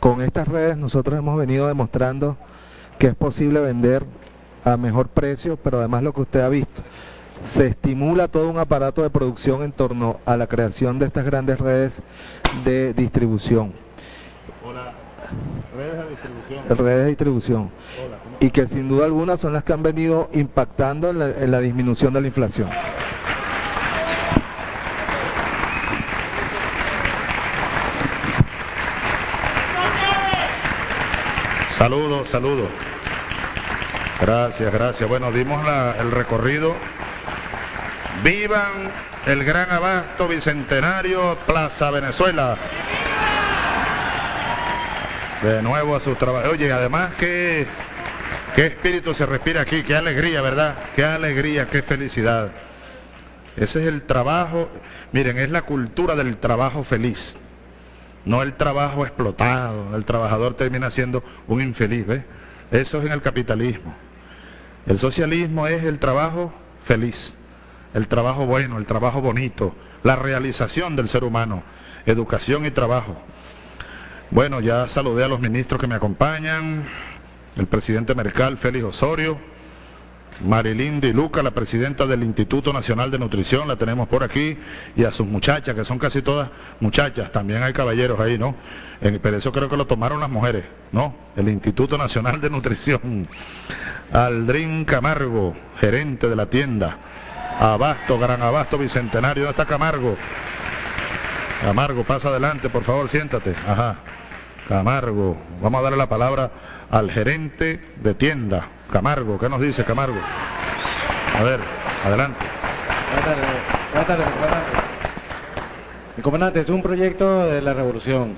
con estas redes nosotros hemos venido demostrando que es posible vender a mejor precio, pero además lo que usted ha visto, se estimula todo un aparato de producción en torno a la creación de estas grandes redes de distribución. Hola. Redes de distribución. Redes de distribución. Y que sin duda alguna son las que han venido impactando en la, en la disminución de la inflación. Saludos, saludos. Gracias, gracias. Bueno, dimos el recorrido. Vivan el gran abasto bicentenario Plaza Venezuela. De nuevo a sus trabajos. Oye, además qué espíritu se respira aquí, qué alegría, ¿verdad? Qué alegría, qué felicidad. Ese es el trabajo, miren, es la cultura del trabajo feliz. No el trabajo explotado, el trabajador termina siendo un infeliz, ¿ves? Eso es en el capitalismo. El socialismo es el trabajo feliz, el trabajo bueno, el trabajo bonito, la realización del ser humano, educación y trabajo. Bueno, ya saludé a los ministros que me acompañan, el presidente Mercal, Félix Osorio, Marilyn Di Luca, la presidenta del Instituto Nacional de Nutrición, la tenemos por aquí, y a sus muchachas, que son casi todas muchachas, también hay caballeros ahí, ¿no? En- pero eso creo que lo tomaron las mujeres, ¿no? El Instituto Nacional de Nutrición. Aldrin Camargo, gerente de la tienda. Abasto, Gran Abasto Bicentenario, ¿dónde está Camargo? Camargo, pasa adelante, por favor, siéntate. Ajá. Camargo, vamos a darle la palabra al gerente de tienda. Camargo, ¿qué nos dice Camargo? A ver, adelante. Buenas tardes, buenas tardes. Mi comandante, es un proyecto de la revolución.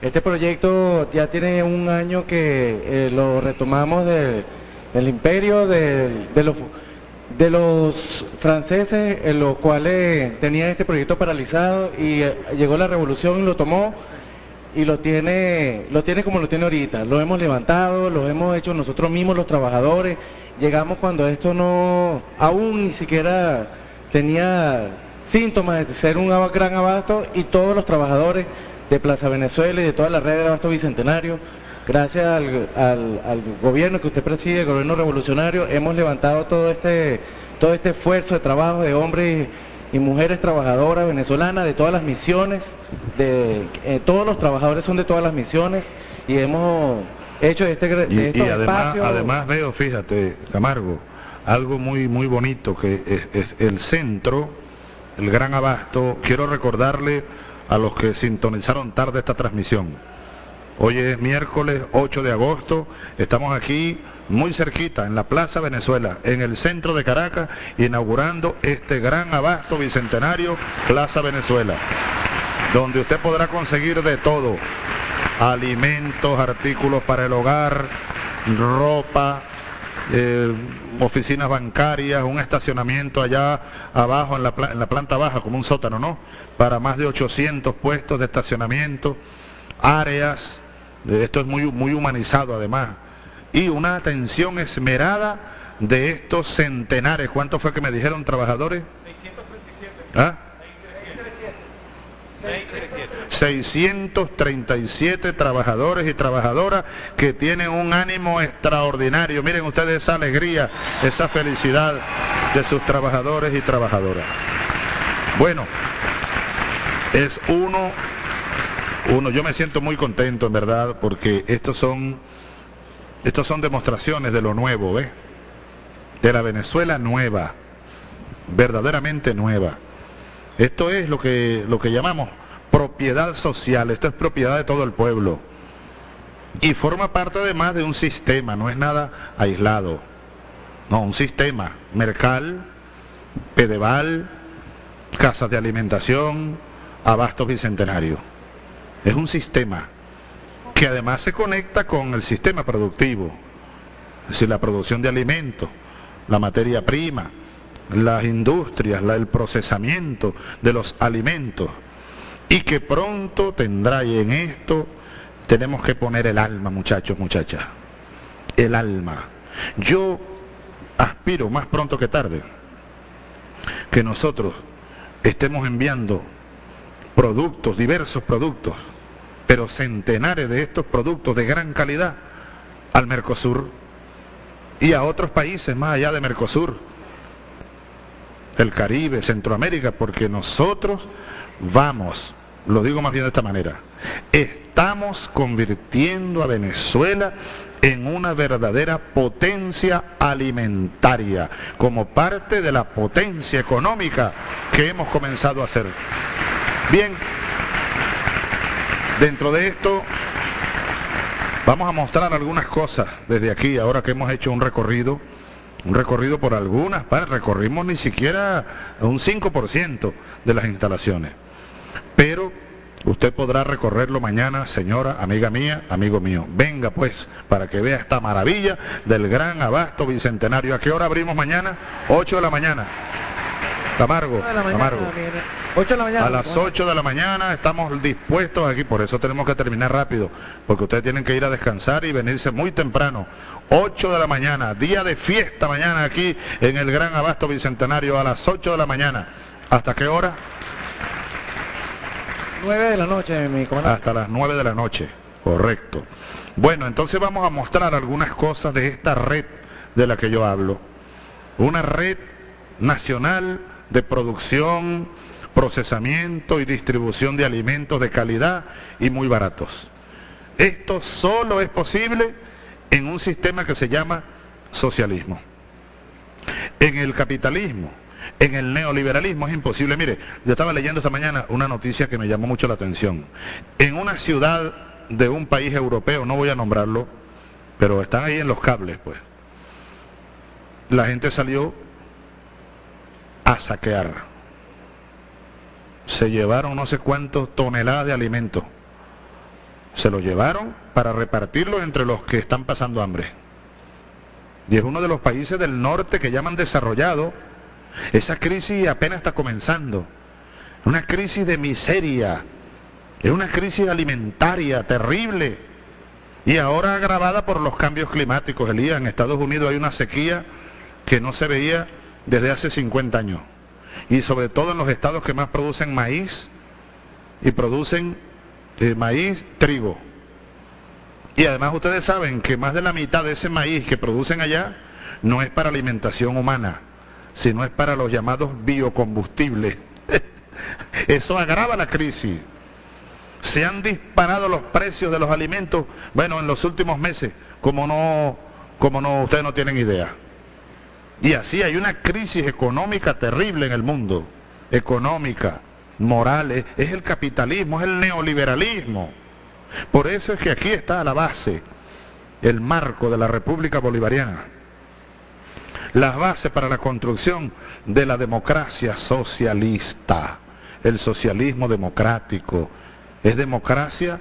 Este proyecto ya tiene un año que eh, lo retomamos de- del imperio de, los, franceses, en los cuales tenían este proyecto paralizado y eh, llegó la revolución y lo tomó y lo tiene, lo tiene como lo tiene ahorita. Lo hemos levantado, lo hemos hecho nosotros mismos, los trabajadores. Llegamos cuando esto no, aún ni siquiera tenía síntomas de ser un gran abasto y todos los trabajadores de Plaza Venezuela y de toda la red de abasto bicentenario, gracias al, al- al gobierno que usted preside, el gobierno revolucionario, hemos levantado todo este, todo este esfuerzo de trabajo de hombres y mujeres trabajadoras venezolanas de todas las misiones, de eh, todos los trabajadores son de todas las misiones y hemos hecho este Y, de y estos además, espacios- además veo, fíjate, Camargo, algo muy, muy bonito, que es, es el centro, el gran abasto, quiero recordarle a los que sintonizaron tarde esta transmisión. Hoy es miércoles 8 de agosto, estamos aquí muy cerquita, en la Plaza Venezuela, en el centro de Caracas, inaugurando este gran abasto bicentenario Plaza Venezuela, donde usted podrá conseguir de todo, alimentos, artículos para el hogar, ropa, eh, oficinas bancarias, un estacionamiento allá abajo en la, en la planta baja, como un sótano, ¿no? Para más de 800 puestos de estacionamiento, áreas, esto es muy, muy humanizado además, y una atención esmerada de estos centenares. ¿Cuánto fue que me dijeron trabajadores? 637. ¿Ah? 637 trabajadores y trabajadoras que tienen un ánimo extraordinario. Miren ustedes esa alegría, esa felicidad de sus trabajadores y trabajadoras. Bueno, es uno, uno, yo me siento muy contento en verdad porque estos son, estos son demostraciones de lo nuevo, ¿ves? De la Venezuela nueva, verdaderamente nueva. Esto es lo que, lo que llamamos propiedad social, esto es propiedad de todo el pueblo. Y forma parte además de un sistema, no es nada aislado. No, un sistema. Mercal, Pedeval, casas de alimentación, abastos bicentenarios. Es un sistema que además se conecta con el sistema productivo, es decir, la producción de alimentos, la materia prima, las industrias, la- el procesamiento de los alimentos, y que pronto tendrá, y en esto tenemos que poner el alma, muchachos, muchachas, el alma. Yo aspiro más pronto que tarde que nosotros estemos enviando productos, diversos productos, pero centenares de estos productos de gran calidad al Mercosur y a otros países más allá de Mercosur, el Caribe, Centroamérica, porque nosotros vamos, lo digo más bien de esta manera, estamos convirtiendo a Venezuela en una verdadera potencia alimentaria, como parte de la potencia económica que hemos comenzado a hacer. Bien, dentro de esto vamos a mostrar algunas cosas desde aquí, ahora que hemos hecho un recorrido, un recorrido por algunas, recorrimos ni siquiera un 5% de las instalaciones, pero Usted podrá recorrerlo mañana, señora, amiga mía, amigo mío. Venga pues, para que vea esta maravilla del gran abasto bicentenario. ¿A qué hora abrimos mañana? 8 de la mañana. Tamargo, Tamargo. 8 de la mañana. A las 8 de la mañana estamos dispuestos aquí, por eso tenemos que terminar rápido, porque ustedes tienen que ir a descansar y venirse muy temprano. 8 de la mañana, día de fiesta mañana aquí en el Gran Abasto Bicentenario a las 8 de la mañana. ¿Hasta qué hora? 9 de la noche, mi comandante. Hasta las 9 de la noche, correcto. Bueno, entonces vamos a mostrar algunas cosas de esta red de la que yo hablo. Una red nacional de producción, procesamiento y distribución de alimentos de calidad y muy baratos. Esto solo es posible en un sistema que se llama socialismo. En el capitalismo en el neoliberalismo es imposible. Mire, yo estaba leyendo esta mañana una noticia que me llamó mucho la atención. En una ciudad de un país europeo, no voy a nombrarlo, pero están ahí en los cables, pues. La gente salió a saquear. Se llevaron no sé cuántos toneladas de alimentos. Se lo llevaron para repartirlo entre los que están pasando hambre. Y es uno de los países del norte que llaman desarrollado, esa crisis apenas está comenzando. Una crisis de miseria. Es una crisis alimentaria terrible. Y ahora agravada por los cambios climáticos. Elías, en Estados Unidos hay una sequía que no se veía desde hace 50 años. Y sobre todo en los estados que más producen maíz y producen eh, maíz, trigo. Y además ustedes saben que más de la mitad de ese maíz que producen allá no es para alimentación humana, sino es para los llamados biocombustibles. Eso agrava la crisis. Se han disparado los precios de los alimentos, bueno, en los últimos meses, como no, como no, ustedes no tienen idea. Y así hay una crisis económica terrible en el mundo, económica, moral, es, el capitalismo, es el neoliberalismo. Por eso es que aquí está la base, el marco de la República Bolivariana las bases para la construcción de la democracia socialista, el socialismo democrático. Es democracia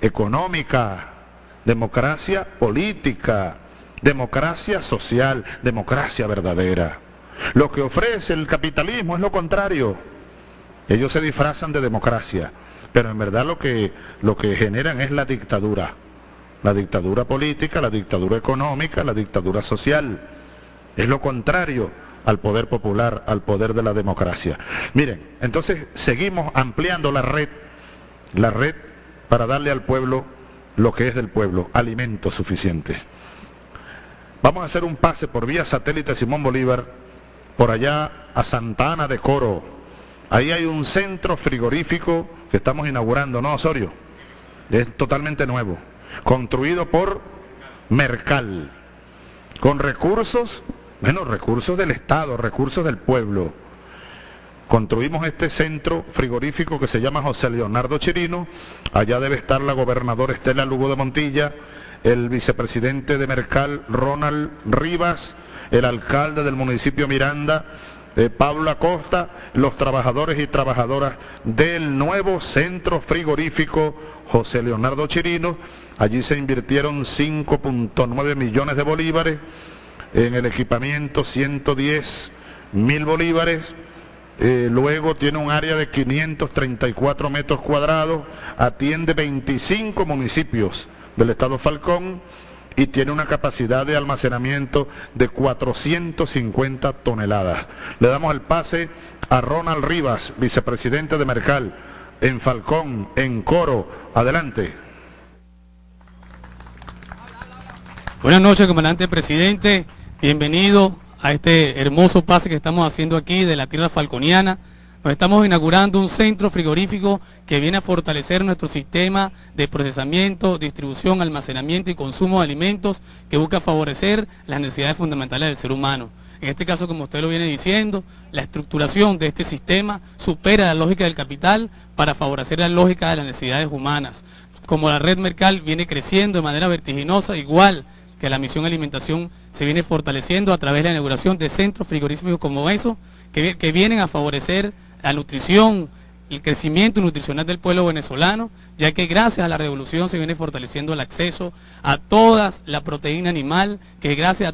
económica, democracia política, democracia social, democracia verdadera. Lo que ofrece el capitalismo es lo contrario. Ellos se disfrazan de democracia, pero en verdad lo que, lo que generan es la dictadura. La dictadura política, la dictadura económica, la dictadura social. Es lo contrario al poder popular, al poder de la democracia. Miren, entonces seguimos ampliando la red, la red para darle al pueblo lo que es del pueblo, alimentos suficientes. Vamos a hacer un pase por vía satélite Simón Bolívar, por allá a Santa Ana de Coro. Ahí hay un centro frigorífico que estamos inaugurando, ¿no, Osorio? Es totalmente nuevo, construido por Mercal, con recursos bueno, recursos del Estado, recursos del pueblo. Construimos este centro frigorífico que se llama José Leonardo Chirino. Allá debe estar la gobernadora Estela Lugo de Montilla, el vicepresidente de Mercal Ronald Rivas, el alcalde del municipio Miranda, eh, Pablo Acosta, los trabajadores y trabajadoras del nuevo centro frigorífico José Leonardo Chirino. Allí se invirtieron 5.9 millones de bolívares en el equipamiento 110 mil bolívares, eh, luego tiene un área de 534 metros cuadrados, atiende 25 municipios del estado Falcón y tiene una capacidad de almacenamiento de 450 toneladas. Le damos el pase a Ronald Rivas, vicepresidente de Mercal. en Falcón, en Coro. Adelante. Buenas noches, comandante presidente. Bienvenido a este hermoso pase que estamos haciendo aquí de la tierra falconiana. Nos estamos inaugurando un centro frigorífico que viene a fortalecer nuestro sistema de procesamiento, distribución, almacenamiento y consumo de alimentos que busca favorecer las necesidades fundamentales del ser humano. En este caso, como usted lo viene diciendo, la estructuración de este sistema supera la lógica del capital para favorecer la lógica de las necesidades humanas. Como la red Mercal viene creciendo de manera vertiginosa, igual que la misión alimentación se viene fortaleciendo a través de la inauguración de centros frigoríficos como eso, que, que vienen a favorecer la nutrición, el crecimiento nutricional del pueblo venezolano, ya que gracias a la revolución se viene fortaleciendo el acceso a toda la proteína animal, que gracias a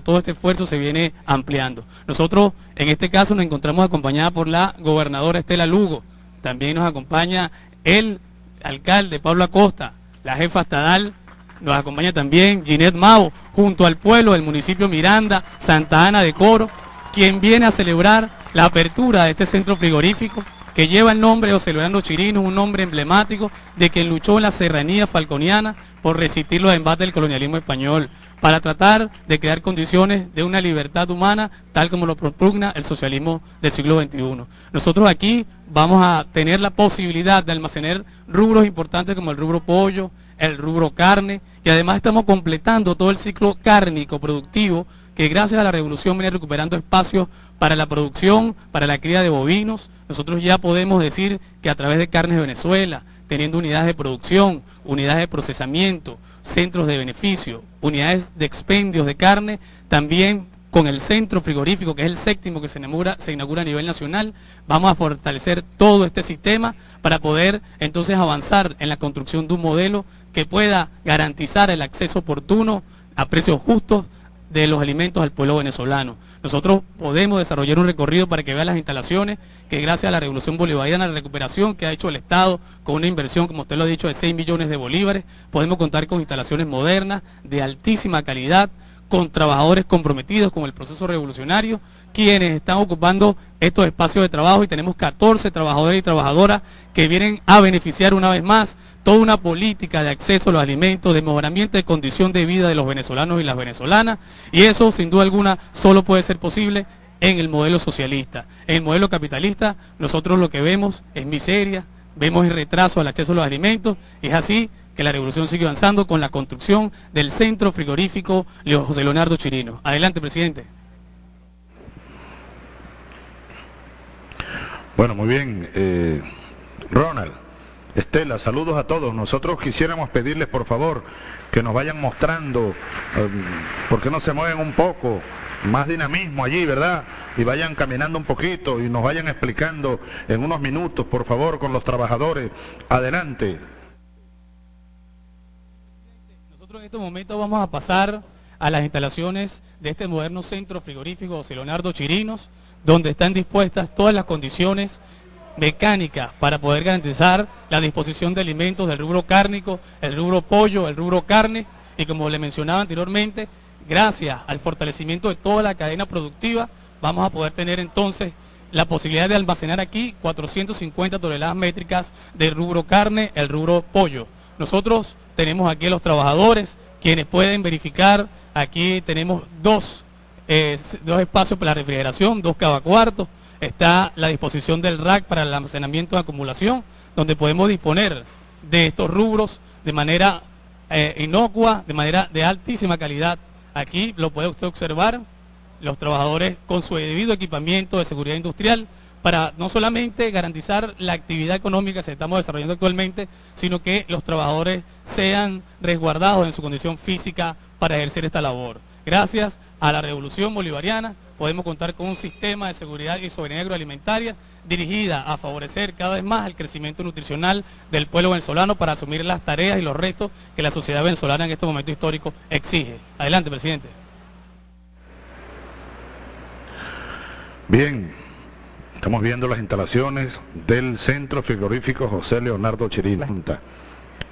todo, este esfuerzo se viene ampliando. Nosotros en este caso nos encontramos acompañada por la gobernadora Estela Lugo, también nos acompaña el alcalde Pablo Acosta, la jefa estadal, nos acompaña también Ginette Mao, junto al pueblo del municipio Miranda, Santa Ana de Coro, quien viene a celebrar la apertura de este centro frigorífico que lleva el nombre de José Leonardo Chirino, un nombre emblemático de quien luchó en la serranía falconiana por resistir los embates del colonialismo español, para tratar de crear condiciones de una libertad humana tal como lo propugna el socialismo del siglo XXI. Nosotros aquí vamos a tener la posibilidad de almacenar rubros importantes como el rubro pollo, el rubro carne, y además estamos completando todo el ciclo cárnico productivo que gracias a la revolución viene recuperando espacios para la producción, para la cría de bovinos. Nosotros ya podemos decir que a través de Carnes Venezuela, teniendo unidades de producción, unidades de procesamiento, centros de beneficio, unidades de expendios de carne, también con el centro frigorífico, que es el séptimo que se inaugura, se inaugura a nivel nacional, vamos a fortalecer todo este sistema para poder entonces avanzar en la construcción de un modelo que pueda garantizar el acceso oportuno a precios justos de los alimentos al pueblo venezolano. Nosotros podemos desarrollar un recorrido para que vean las instalaciones que gracias a la revolución bolivariana, la recuperación que ha hecho el Estado con una inversión, como usted lo ha dicho, de 6 millones de bolívares, podemos contar con instalaciones modernas, de altísima calidad, con trabajadores comprometidos con el proceso revolucionario, quienes están ocupando estos espacios de trabajo y tenemos 14 trabajadores y trabajadoras que vienen a beneficiar una vez más toda una política de acceso a los alimentos, de mejoramiento de condición de vida de los venezolanos y las venezolanas, y eso sin duda alguna solo puede ser posible en el modelo socialista. En el modelo capitalista nosotros lo que vemos es miseria, vemos el retraso al acceso a los alimentos, es así que la revolución sigue avanzando con la construcción del centro frigorífico José Leonardo Chirino. Adelante, presidente. Bueno, muy bien. Eh, Ronald. Estela, saludos a todos. Nosotros quisiéramos pedirles, por favor, que nos vayan mostrando, um, por qué no se mueven un poco, más dinamismo allí, ¿verdad? Y vayan caminando un poquito y nos vayan explicando en unos minutos, por favor, con los trabajadores. Adelante. En este momento vamos a pasar a las instalaciones de este moderno centro frigorífico José Leonardo Chirinos, donde están dispuestas todas las condiciones mecánica para poder garantizar la disposición de alimentos del rubro cárnico, el rubro pollo, el rubro carne y como le mencionaba anteriormente, gracias al fortalecimiento de toda la cadena productiva vamos a poder tener entonces la posibilidad de almacenar aquí 450 toneladas métricas del rubro carne, el rubro pollo. Nosotros tenemos aquí los trabajadores quienes pueden verificar, aquí tenemos dos, eh, dos espacios para la refrigeración, dos cada cuarto, está la disposición del rack para el almacenamiento de acumulación, donde podemos disponer de estos rubros de manera eh, inocua, de manera de altísima calidad. Aquí lo puede usted observar, los trabajadores con su debido equipamiento de seguridad industrial, para no solamente garantizar la actividad económica que estamos desarrollando actualmente, sino que los trabajadores sean resguardados en su condición física para ejercer esta labor. Gracias a la revolución bolivariana, podemos contar con un sistema de seguridad y soberanía agroalimentaria dirigida a favorecer cada vez más el crecimiento nutricional del pueblo venezolano para asumir las tareas y los retos que la sociedad venezolana en este momento histórico exige. Adelante, presidente. Bien, estamos viendo las instalaciones del Centro Frigorífico José Leonardo Chirino.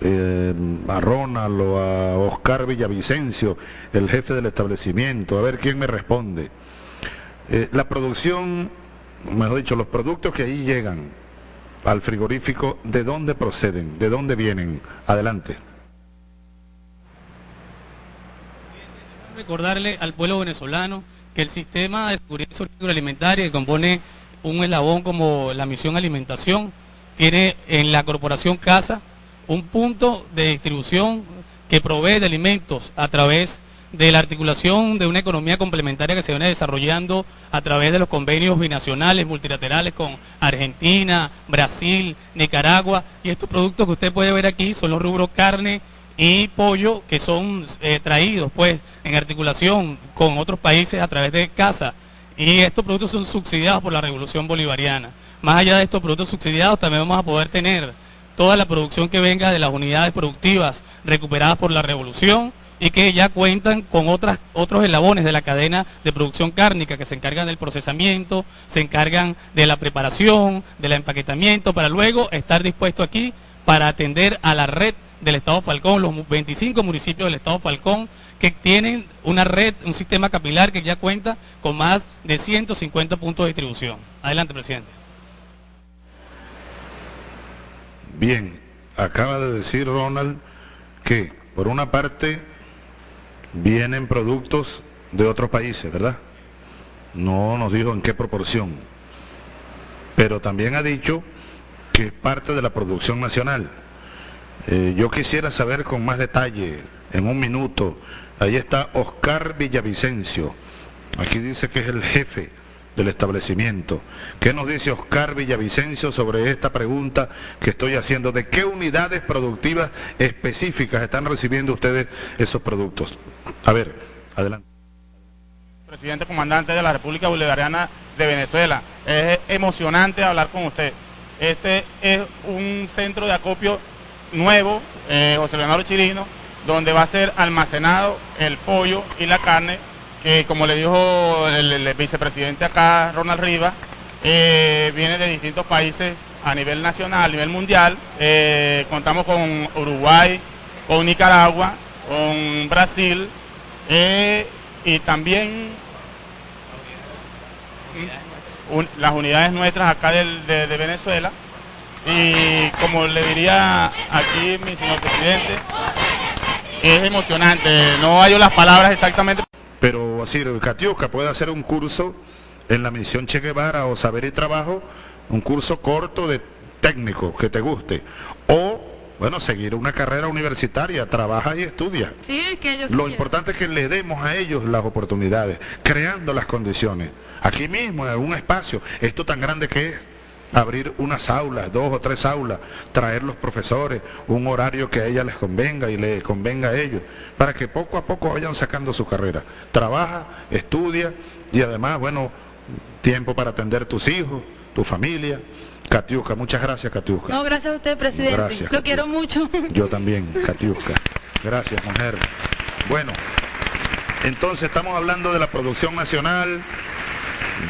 Eh, a Ronald o a Oscar Villavicencio, el jefe del establecimiento, a ver quién me responde. Eh, la producción, mejor dicho, los productos que ahí llegan, al frigorífico, ¿de dónde proceden? ¿De dónde vienen? Adelante. Recordarle al pueblo venezolano que el sistema de seguridad alimentaria que compone un eslabón como la misión alimentación tiene en la corporación Casa un punto de distribución que provee de alimentos a través de la articulación de una economía complementaria que se viene desarrollando a través de los convenios binacionales, multilaterales con Argentina, Brasil, Nicaragua. Y estos productos que usted puede ver aquí son los rubros carne y pollo que son eh, traídos pues en articulación con otros países a través de casa. Y estos productos son subsidiados por la revolución bolivariana. Más allá de estos productos subsidiados también vamos a poder tener toda la producción que venga de las unidades productivas recuperadas por la revolución, y que ya cuentan con otros eslabones de la cadena de producción cárnica que se encargan del procesamiento, se encargan de la preparación, del empaquetamiento, para luego estar dispuesto aquí para atender a la red del Estado Falcón, los 25 municipios del Estado Falcón, que tienen una red, un sistema capilar que ya cuenta con más de 150 puntos de distribución. Adelante, presidente. Bien, acaba de decir Ronald que, por una parte, vienen productos de otros países, ¿verdad? No nos dijo en qué proporción. Pero también ha dicho que es parte de la producción nacional. Eh, yo quisiera saber con más detalle, en un minuto, ahí está Oscar Villavicencio, aquí dice que es el jefe del establecimiento. ¿Qué nos dice Oscar Villavicencio sobre esta pregunta que estoy haciendo? ¿De qué unidades productivas específicas están recibiendo ustedes esos productos? A ver, adelante. Presidente comandante de la República Bolivariana de Venezuela, es emocionante hablar con usted. Este es un centro de acopio nuevo, eh, José Leonardo Chirino, donde va a ser almacenado el pollo y la carne que como le dijo el, vicepresidente acá, Ronald Rivas, eh, viene de distintos países a nivel nacional, a nivel mundial. Eh, contamos con Uruguay, con Nicaragua, con Brasil eh, y también las unidades nuestras acá de, de Venezuela. Y como le diría aquí mi señor presidente, es emocionante. No hallo las palabras exactamente. Pero así, Catiusca puede hacer un curso en la misión Che Guevara o Saber y Trabajo, un curso corto de técnico que te guste. O, bueno, seguir una carrera universitaria, trabaja y estudia. Sí, que ellos Lo importante es que le demos a ellos las oportunidades, creando las condiciones. Aquí mismo, en un espacio, esto tan grande que es, abrir unas aulas, dos o tres aulas, traer los profesores, un horario que a ella les convenga y le convenga a ellos, para que poco a poco vayan sacando su carrera. Trabaja, estudia y además, bueno, tiempo para atender tus hijos, tu familia. Catiusca, muchas gracias, Catiusca. No, gracias a usted, presidente. Lo quiero mucho. Yo también, Catiusca. Gracias, mujer. Bueno, entonces estamos hablando de la producción nacional,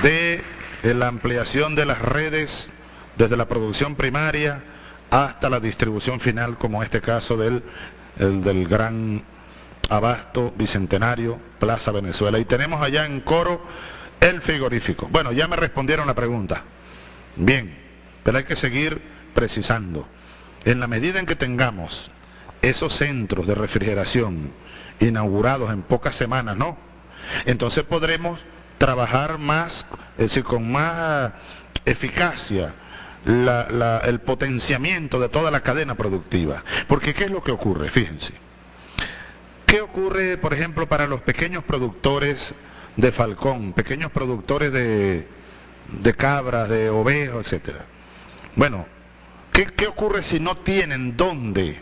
de la ampliación de las redes desde la producción primaria hasta la distribución final, como este caso del, del gran abasto bicentenario Plaza Venezuela. Y tenemos allá en coro el frigorífico. Bueno, ya me respondieron la pregunta. Bien, pero hay que seguir precisando. En la medida en que tengamos esos centros de refrigeración inaugurados en pocas semanas, ¿no? Entonces podremos trabajar más, es decir, con más eficacia el potenciamiento de toda la cadena productiva. Porque ¿qué es lo que ocurre? Fíjense. ¿Qué ocurre, por ejemplo, para los pequeños productores de falcón, pequeños productores de, de cabras, de ovejas, etcétera? Bueno, ¿qué, ¿qué ocurre si no tienen dónde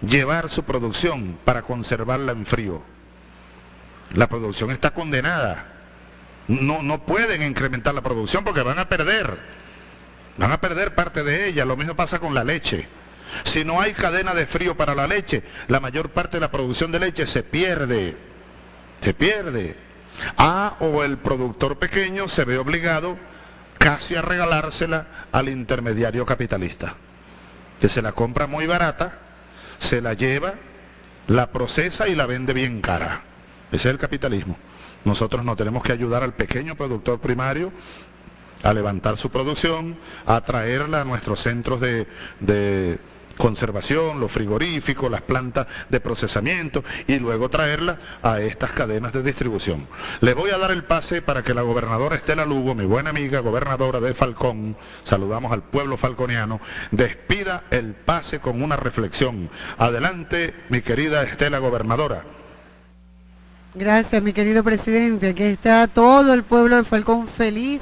llevar su producción para conservarla en frío? La producción está condenada no, no pueden incrementar la producción porque van a perder. Van a perder parte de ella. Lo mismo pasa con la leche. Si no hay cadena de frío para la leche, la mayor parte de la producción de leche se pierde. Se pierde. Ah, o el productor pequeño se ve obligado casi a regalársela al intermediario capitalista, que se la compra muy barata, se la lleva, la procesa y la vende bien cara. Ese es el capitalismo. Nosotros no tenemos que ayudar al pequeño productor primario a levantar su producción, a traerla a nuestros centros de, de conservación, los frigoríficos, las plantas de procesamiento y luego traerla a estas cadenas de distribución. Le voy a dar el pase para que la gobernadora Estela Lugo, mi buena amiga gobernadora de Falcón, saludamos al pueblo falconiano, despida el pase con una reflexión. Adelante, mi querida Estela gobernadora. Gracias, mi querido presidente. Aquí está todo el pueblo de Falcón feliz.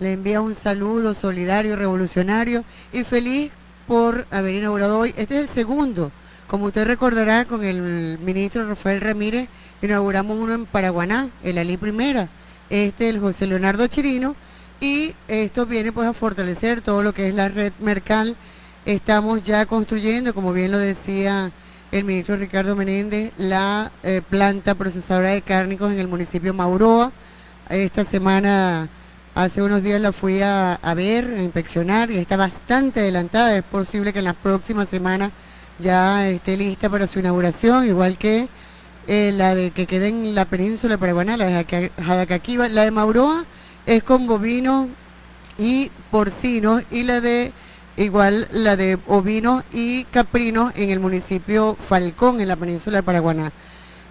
Le envía un saludo solidario, revolucionario y feliz por haber inaugurado hoy. Este es el segundo. Como usted recordará, con el ministro Rafael Ramírez inauguramos uno en Paraguaná, el Ali Primera. Este el José Leonardo Chirino. Y esto viene pues a fortalecer todo lo que es la red Mercal. Estamos ya construyendo, como bien lo decía el ministro Ricardo Menéndez, la eh, planta procesadora de cárnicos en el municipio Mauroa. Esta semana Hace unos días la fui a, ver, a inspeccionar y está bastante adelantada. Es posible que en las próximas semanas ya esté lista para su inauguración, igual que eh, la de que quede en la península paraguana, la de Jadacaquiva. La de Mauroa es con bovinos y porcinos y la de igual la de ovinos y caprinos en el municipio Falcón, en la península de Paraguaná.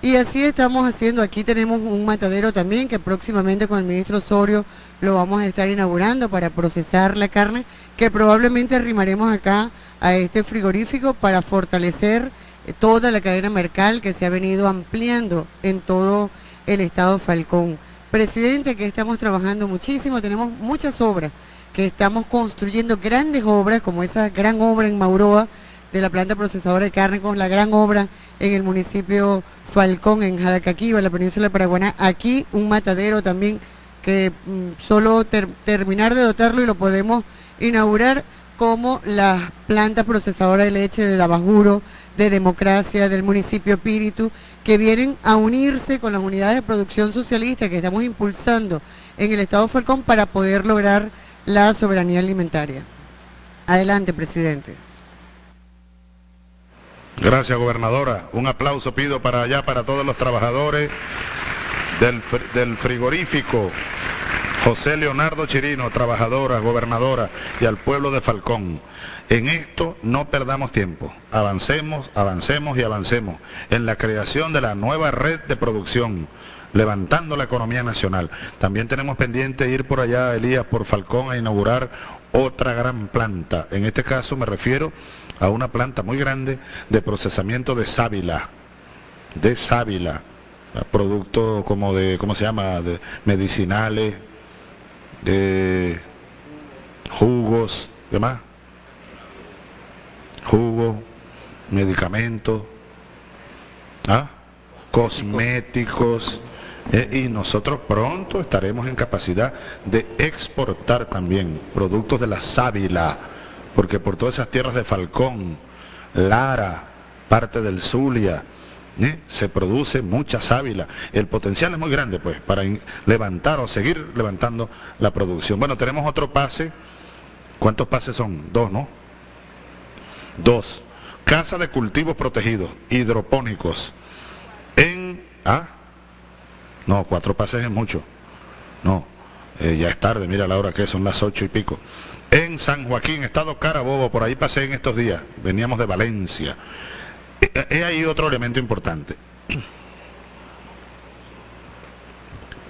Y así estamos haciendo, aquí tenemos un matadero también que próximamente con el ministro Osorio lo vamos a estar inaugurando para procesar la carne, que probablemente arrimaremos acá a este frigorífico para fortalecer eh, toda la cadena mercal que se ha venido ampliando en todo el estado Falcón. Presidente, que estamos trabajando muchísimo, tenemos muchas obras, que estamos construyendo grandes obras, como esa gran obra en Mauroa, de la planta procesadora de carne con la gran obra en el municipio Falcón, en Jadacaquiva, la península de Paraguaná. Aquí un matadero también que mm, solo terminar de dotarlo y lo podemos inaugurar como la planta procesadora de leche de Dabajuro, de Democracia, del municipio Espíritu, que vienen a unirse con las unidades de producción socialista que estamos impulsando en el Estado Falcón para poder lograr la soberanía alimentaria. Adelante, presidente. Gracias, gobernadora. Un aplauso pido para allá, para todos los trabajadores del, frigorífico. José Leonardo Chirino, trabajadora, gobernadora, y al pueblo de Falcón. En esto no perdamos tiempo. Avancemos, avancemos y avancemos en la creación de la nueva red de producción, levantando la economía nacional. También tenemos pendiente ir por allá, Elías, por Falcón, a inaugurar otra gran planta. En este caso me refiero a una planta muy grande de procesamiento de sábila, de sábila, productos como de, ¿cómo se llama?, de medicinales, jugos, demás, jugos, medicamentos, ¿ah? cosméticos, eh, y nosotros pronto estaremos en capacidad de exportar también productos de la sábila, porque por todas esas tierras de Falcón, Lara, parte del Zulia, ¿eh? se produce mucha sábila. El potencial es muy grande, pues, para levantar o seguir levantando la producción. Bueno, tenemos otro pase. ¿Cuántos pases son? Dos, ¿no? Dos. Casa de cultivos protegidos, hidropónicos. En... ¿Ah? No, cuatro pases es mucho. No, eh, ya es tarde, mira la hora que son las ocho y pico en San Joaquín, Estado Carabobo, por ahí pasé en estos días, veníamos de Valencia. He ahí otro elemento importante.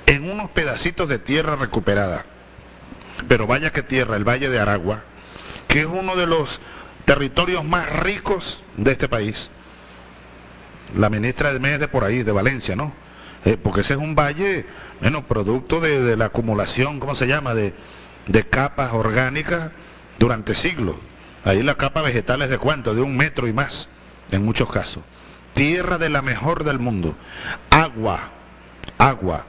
En unos pedacitos de tierra recuperada, pero vaya que tierra, el Valle de Aragua, que es uno de los territorios más ricos de este país. La ministra de Mes de por ahí, de Valencia, ¿no? Eh, porque ese es un valle, bueno, producto de, la acumulación, ¿cómo se llama? De capas orgánicas durante siglos. Ahí la capa vegetal es de cuánto, de un metro y más, en muchos casos. Tierra de la mejor del mundo. Agua, agua.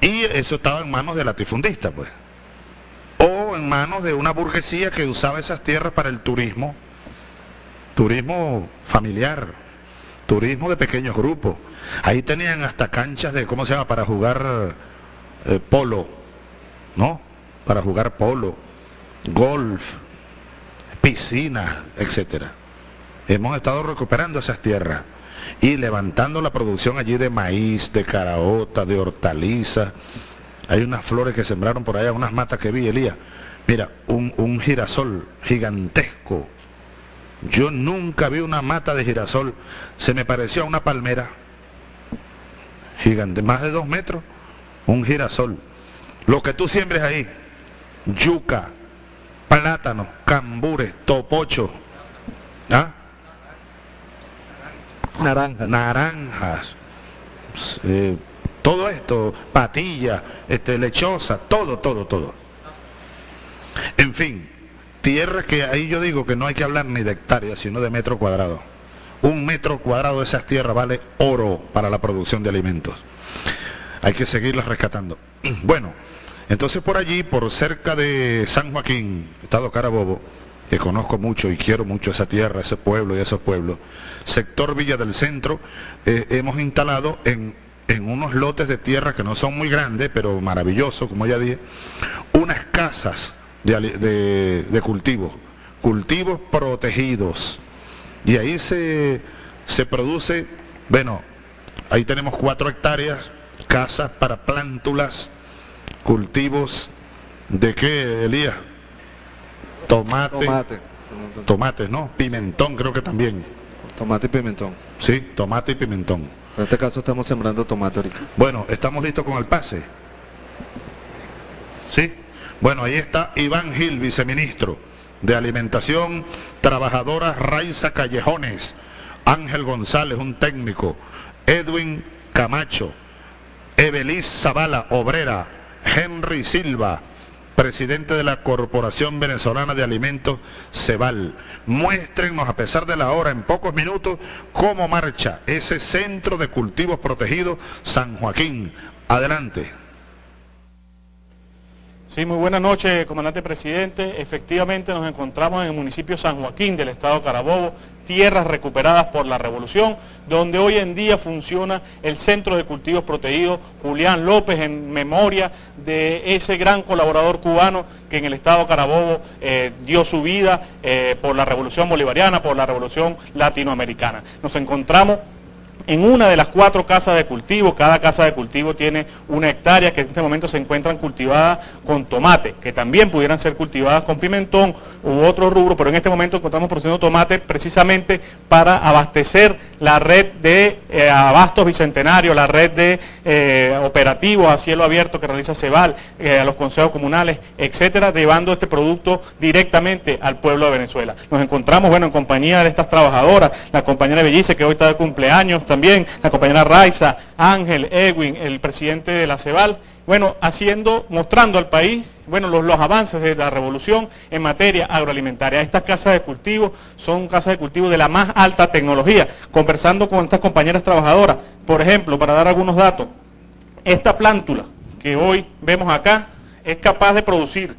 Y eso estaba en manos de latifundistas, pues. O en manos de una burguesía que usaba esas tierras para el turismo. Turismo familiar, turismo de pequeños grupos. Ahí tenían hasta canchas de, ¿cómo se llama?, para jugar eh, polo, ¿no? para jugar polo, golf, piscina, etcétera. Hemos estado recuperando esas tierras y levantando la producción allí de maíz, de caraota, de hortalizas, Hay unas flores que sembraron por allá, unas matas que vi, Elías. Mira, un, un girasol gigantesco. Yo nunca vi una mata de girasol. Se me parecía a una palmera gigante, más de dos metros. Un girasol. Lo que tú siembres ahí, yuca, plátano, cambures, topocho, ¿ah? Naranjas. naranjas, eh, todo esto, patilla, este, lechosa, todo, todo, todo. En fin, tierra que ahí yo digo que no hay que hablar ni de hectáreas, sino de metro cuadrado. Un metro cuadrado de esas tierras vale oro para la producción de alimentos. Hay que seguirlas rescatando. Bueno, entonces por allí, por cerca de San Joaquín, Estado Carabobo, que conozco mucho y quiero mucho esa tierra, ese pueblo y esos pueblos, sector Villa del Centro, eh, hemos instalado en, en unos lotes de tierra que no son muy grandes, pero maravillosos, como ya dije, unas casas de, de cultivos, cultivos protegidos. Y ahí se, se produce, bueno, ahí tenemos cuatro hectáreas, casas para plántulas, cultivos de qué, Elías? Tomate, Tomate. tomates, ¿no? Pimentón creo que también. Tomate y pimentón. Sí, tomate y pimentón. En este caso estamos sembrando tomate ahorita. Bueno, estamos listos con el pase. ¿Sí? Bueno, ahí está Iván Gil, viceministro de Alimentación, trabajadora Raiza Callejones, Ángel González, un técnico, Edwin Camacho, Evelis Zavala, obrera, Henry Silva, presidente de la Corporación Venezolana de Alimentos, Cebal. Muéstrenos, a pesar de la hora, en pocos minutos, cómo marcha ese centro de cultivos protegidos San Joaquín. Adelante. Sí, muy buenas noches, comandante presidente. Efectivamente nos encontramos en el municipio San Joaquín del estado Carabobo, tierras recuperadas por la revolución, donde hoy en día funciona el Centro de Cultivos Protegidos Julián López en memoria de ese gran colaborador cubano que en el estado Carabobo eh, dio su vida eh, por la revolución bolivariana, por la revolución latinoamericana. Nos encontramos en una de las cuatro casas de cultivo, cada casa de cultivo tiene una hectárea que en este momento se encuentran cultivadas con tomate, que también pudieran ser cultivadas con pimentón u otro rubro, pero en este momento encontramos produciendo tomate precisamente para abastecer la red de eh, abastos bicentenario, la red de eh, operativos a cielo abierto que realiza Cebal, eh, a los consejos comunales, etcétera, llevando este producto directamente al pueblo de Venezuela. Nos encontramos, bueno, en compañía de estas trabajadoras, la compañera Bellice, que hoy está de cumpleaños la compañera Raiza, Ángel, Edwin, el presidente de la Cebal, bueno, haciendo, mostrando al país, bueno, los, los avances de la revolución en materia agroalimentaria. Estas casas de cultivo son casas de cultivo de la más alta tecnología. Conversando con estas compañeras trabajadoras, por ejemplo, para dar algunos datos, esta plántula que hoy vemos acá es capaz de producir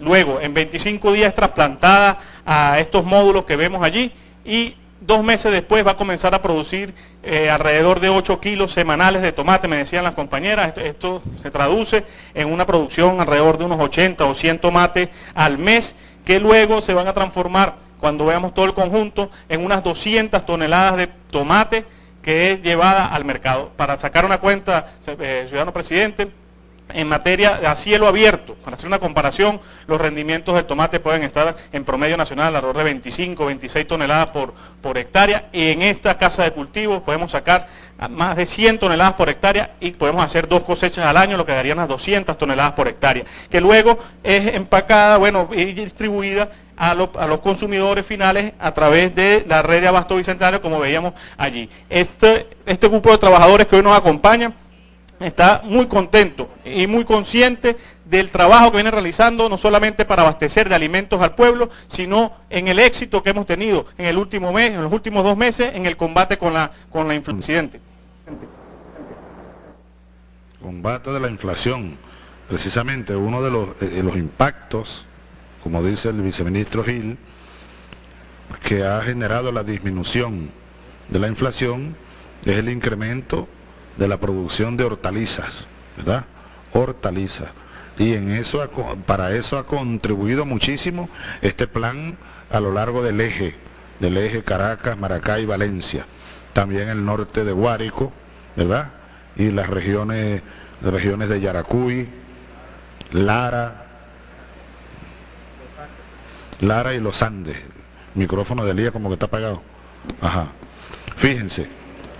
luego en 25 días trasplantada a estos módulos que vemos allí y dos meses después va a comenzar a producir eh, alrededor de 8 kilos semanales de tomate, me decían las compañeras, esto, se traduce en una producción alrededor de unos 80 o 100 tomates al mes que luego se van a transformar cuando veamos todo el conjunto en unas 200 toneladas de tomate que es llevada al mercado. Para sacar una cuenta, eh, ciudadano presidente, en materia a cielo abierto, para hacer una comparación, los rendimientos del tomate pueden estar en promedio nacional alrededor de 25, 26 toneladas por, por hectárea. En esta casa de cultivos podemos sacar más de 100 toneladas por hectárea y podemos hacer dos cosechas al año, lo que darían unas 200 toneladas por hectárea, que luego es empacada, bueno, y distribuida a los consumidores finales a través de la red de abasto bicentenario, como veíamos allí. Este, este grupo de trabajadores que hoy nos acompañan está muy contento y muy consciente del trabajo que viene realizando, no solamente para abastecer de alimentos al pueblo, sino en el éxito que hemos tenido en el último mes, en los últimos dos meses, en el combate con la, con la influencia. Combate de la inflación. Precisamente uno de los, eh, los impactos, como dice el viceministro Gil, que ha generado la disminución de la inflación es el incremento de la producción de hortalizas, ¿verdad? Hortalizas. Y en eso, para eso ha contribuido muchísimo este plan a lo largo del eje, del eje Caracas, Maracay, Valencia. También el norte de Guárico, ¿verdad? Y las regiones, las regiones de Yaracuy, Lara, Lara y los Andes. Micrófono de Elías como que está apagado. Ajá. Fíjense.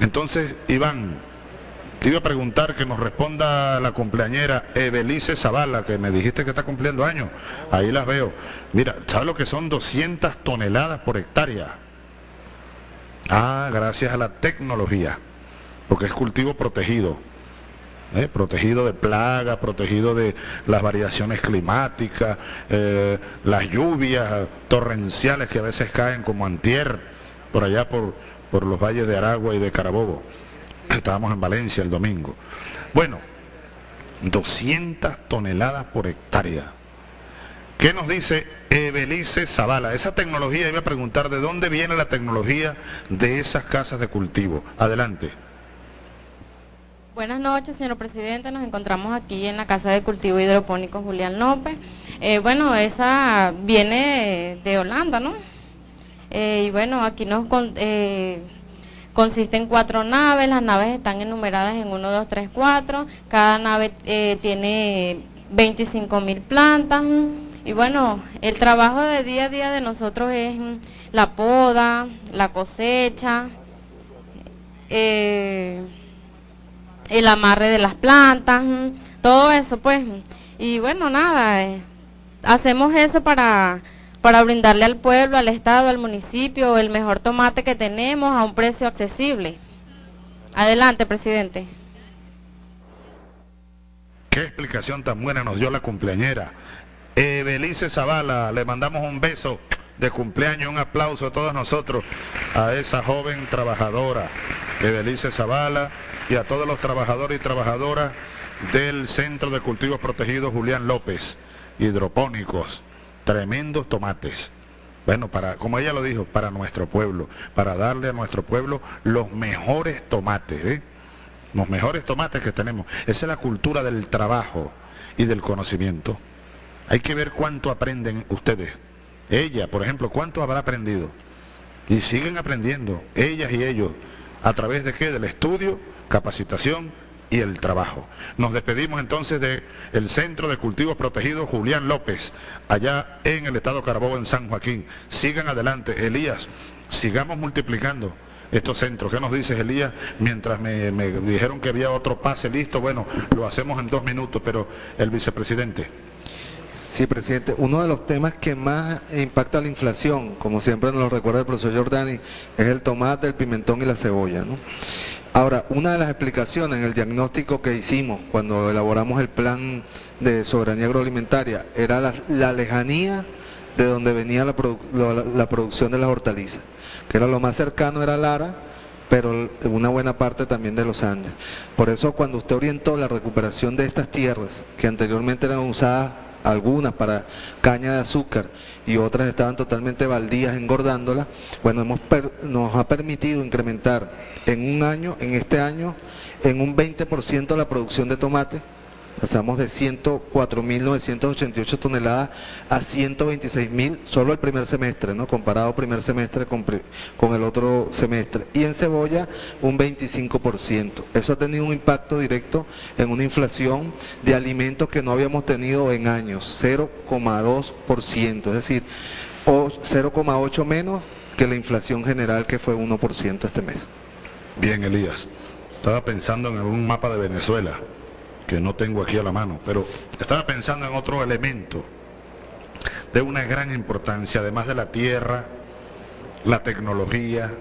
Entonces, Iván, te iba a preguntar que nos responda la cumpleañera Evelice Zavala, que me dijiste que está cumpliendo años. Ahí las veo. Mira, ¿sabes lo que son 200 toneladas por hectárea? Ah, gracias a la tecnología, porque es cultivo protegido. ¿eh? protegido de plagas, protegido de las variaciones climáticas, eh, las lluvias torrenciales que a veces caen como antier, por allá por los valles de Aragua y de Carabobo. Estábamos en Valencia el domingo. Bueno, 200 toneladas por hectárea. ¿Qué nos dice Evelice Zavala? Esa tecnología, iba a preguntar de dónde viene la tecnología de esas casas de cultivo. Adelante. Buenas noches, señor presidente. Nos encontramos aquí en la Casa de Cultivo Hidropónico Julián López. Eh, bueno, esa viene de Holanda, ¿no? Eh, y bueno, aquí nos eh, consiste en cuatro naves. Las naves están enumeradas en 1, 2, 3, 4. Cada nave tiene 25 mil plantas. Y bueno, el trabajo de día a día de nosotros es la poda, la cosecha, el amarre de las plantas, todo eso pues. Y bueno, nada, eh, hacemos eso para, para brindarle al pueblo, al Estado, al municipio el mejor tomate que tenemos a un precio accesible. Adelante, presidente. Qué explicación tan buena nos dio la cumpleañera. Belice Zavala, le mandamos un beso de cumpleaños, un aplauso a todos nosotros, a esa joven trabajadora, Belice Zavala y a todos los trabajadores y trabajadoras del Centro de Cultivos Protegidos Julián López, hidropónicos, tremendos tomates. Bueno, para, como ella lo dijo, para nuestro pueblo, para darle a nuestro pueblo los mejores tomates, ¿eh? los mejores tomates que tenemos. Esa es la cultura del trabajo y del conocimiento. Hay que ver cuánto aprenden ustedes. Ella, por ejemplo, cuánto habrá aprendido. Y siguen aprendiendo, ellas y ellos, a través de qué? Del estudio capacitación y el trabajo. Nos despedimos entonces del Centro de Cultivos Protegidos Julián López, allá en el estado Carabobo, en San Joaquín. Sigan adelante, Elías, sigamos multiplicando estos centros. ¿Qué nos dices, Elías? Mientras me, me dijeron que había otro pase listo, bueno, lo hacemos en dos minutos, pero el vicepresidente. Sí, presidente. Uno de los temas que más impacta la inflación, como siempre nos lo recuerda el profesor Giordani, es el tomate, el pimentón y la cebolla. ¿no? Ahora, una de las explicaciones en el diagnóstico que hicimos cuando elaboramos el plan de soberanía agroalimentaria era la, lejanía de donde venía la, la, producción de las hortalizas, que era lo más cercano era Lara, pero una buena parte también de los Andes. Por eso cuando usted orientó la recuperación de estas tierras, que anteriormente eran usadas algunas para caña de azúcar y otras estaban totalmente baldías engordándolas, bueno, hemos nos ha permitido incrementar en un año, en este año, en un 20% la producción de tomate Pasamos de 104.988 toneladas a 126.000 solo el primer semestre, ¿no? comparado primer semestre con, con, el otro semestre. Y en cebolla un 25%. Eso ha tenido un impacto directo en una inflación de alimentos que no habíamos tenido en años, 0,2%, es decir, 0,8 menos que la inflación general que fue 1% este mes. Bien, Elías. Estaba pensando en un mapa de Venezuela que no tengo aquí a la mano, pero estaba pensando en otro elemento de una gran importancia, además de la tierra, la tecnología,